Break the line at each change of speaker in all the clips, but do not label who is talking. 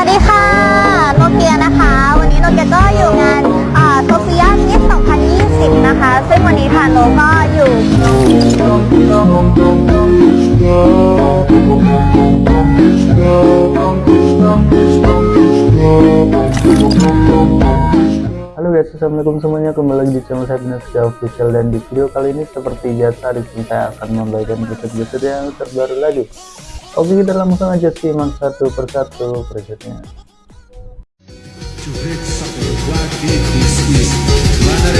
วัสดีค่ะ โนเกียนะคะ วันนี้โนเกียก็อยู่งานโซเฟียมิส2020 นะคะ ซึ่งวันนี้ทางโนก็อยู่
Halo guys, assalamualaikum semuanya kembali lagi di channel saya Binafsya Official dan di video kali ini seperti biasa di sini saya akan membagikan preset-preset yang terbaru lagi. Oke kita langsung aja simak satu persatu presetnya.
Cuek satu lagi this is Mana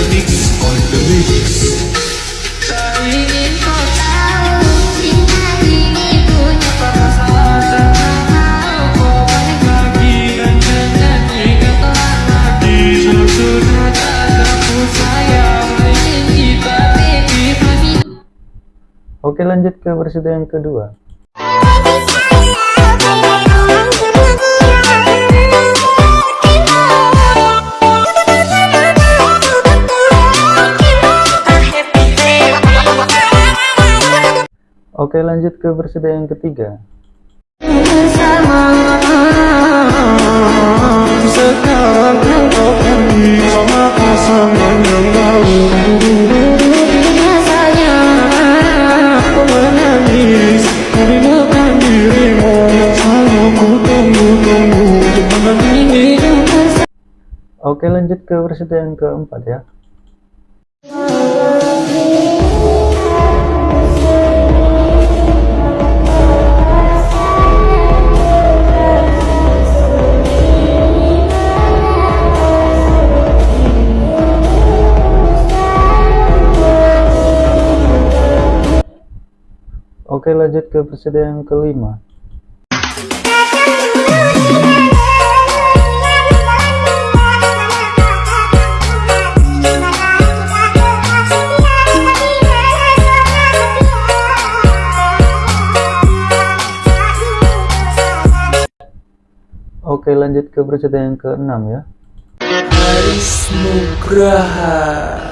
Oke lanjut ke preset yang ketiga.
Bersama Sekarang kau pergi Sama pasangan yang baru Rasanya Aku menangis Merindukan dirimu Selalu ku tunggu-tunggu Jangan ini bersama
Oke lanjut ke preset yang keempat ya. Oke lanjut ke preset yang kelima. Oke lanjut ke preset yang keenam ya.
Haris Nugraha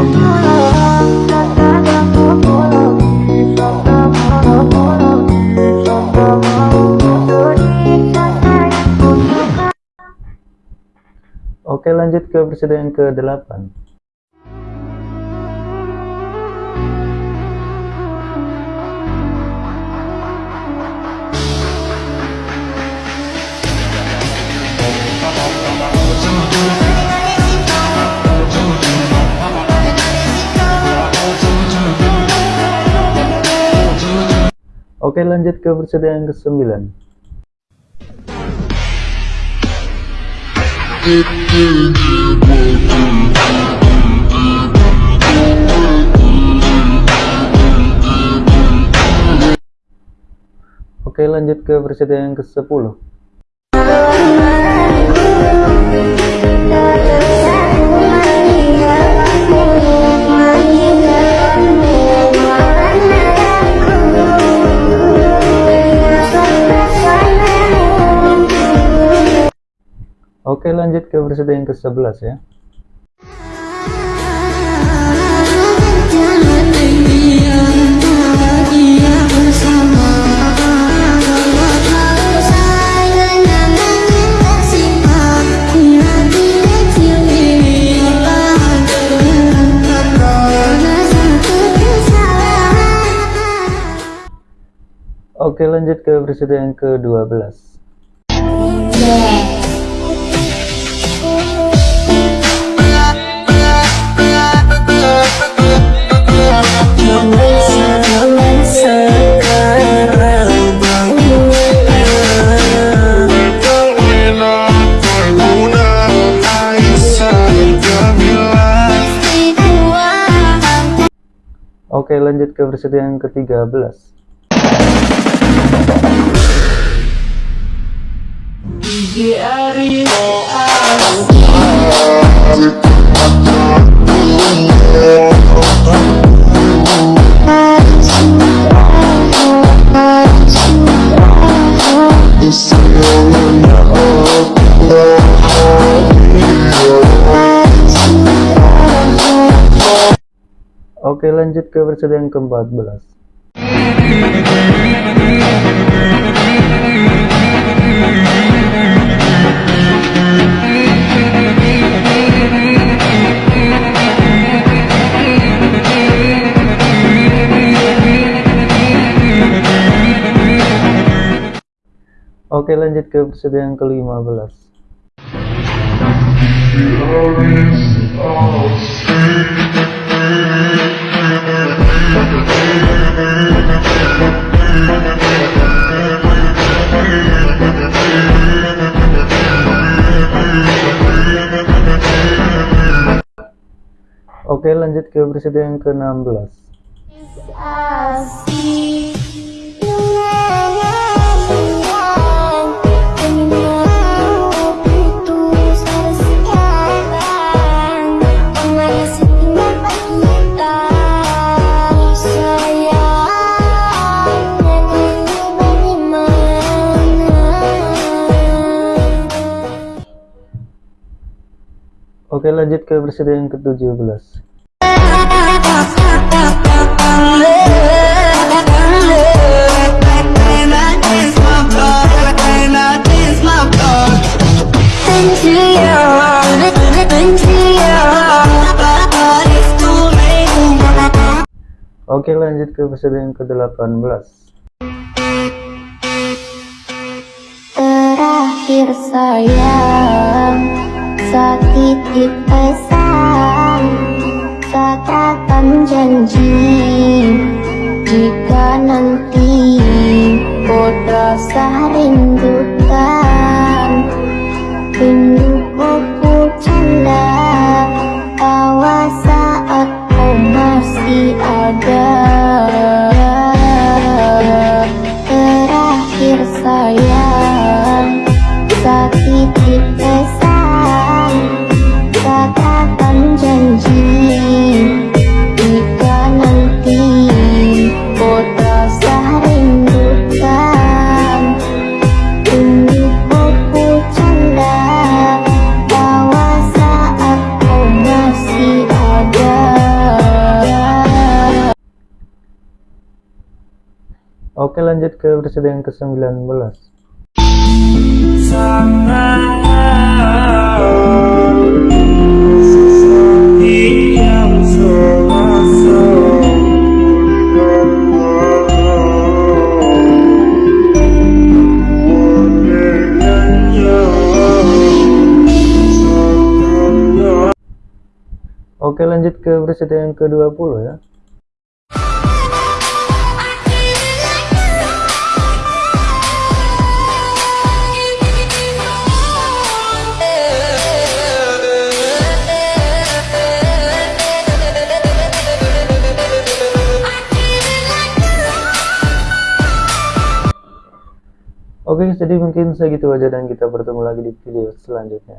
lanjut ke preset yang ke-8 Oke lanjut ke preset yang ke-9 Oke lanjut ke preset yang ke-10 Oke lanjut ke preset yang ke-11 ya. Oke lanjut ke preset yang ke-12 lanjut ke versi yang ke-13.
Yeah.
Oke lanjut ke episode yang ke-14 Oke lanjut ke episode yang ke-15 Oke lanjut ke episode yang ke-16 Oke lanjut ke yang ke-17 Oke lanjut ke episode yang ke-18
Terakhir sayang Setitik pesan Katakan janji Jika nanti Kau rasa rindu
Oke lanjut ke yang ke-19 Oke lanjut ke episode yang ke-20 ya Oke jadi mungkin segitu aja dan kita bertemu lagi di video selanjutnya.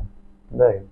Bye